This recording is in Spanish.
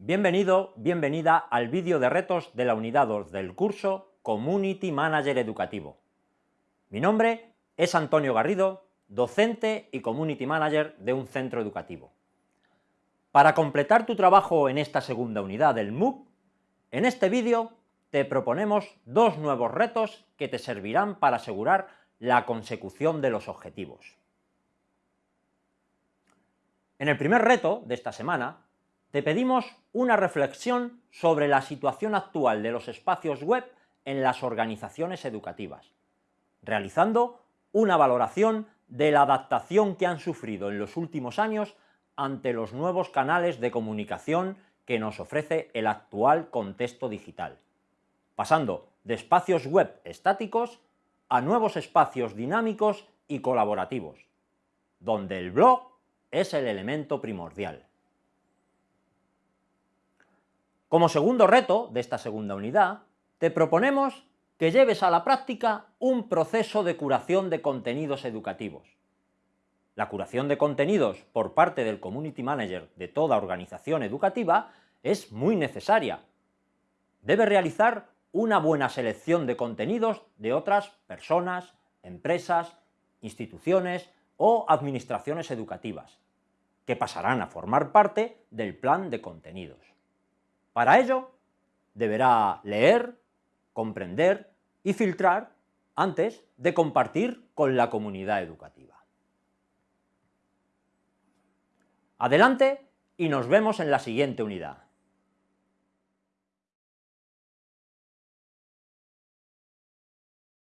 Bienvenido, bienvenida al vídeo de retos de la unidad 2 del curso Community Manager Educativo. Mi nombre es Antonio Garrido, docente y Community Manager de un centro educativo. Para completar tu trabajo en esta segunda unidad del MOOC, en este vídeo te proponemos dos nuevos retos que te servirán para asegurar la consecución de los objetivos. En el primer reto de esta semana, te pedimos una reflexión sobre la situación actual de los espacios web en las organizaciones educativas, realizando una valoración de la adaptación que han sufrido en los últimos años ante los nuevos canales de comunicación que nos ofrece el actual contexto digital, pasando de espacios web estáticos a nuevos espacios dinámicos y colaborativos, donde el blog es el elemento primordial. Como segundo reto de esta segunda unidad, te proponemos que lleves a la práctica un proceso de curación de contenidos educativos. La curación de contenidos por parte del Community Manager de toda organización educativa es muy necesaria. Debe realizar una buena selección de contenidos de otras personas, empresas, instituciones o administraciones educativas, que pasarán a formar parte del plan de contenidos. Para ello, deberá leer, comprender y filtrar antes de compartir con la comunidad educativa. Adelante y nos vemos en la siguiente unidad.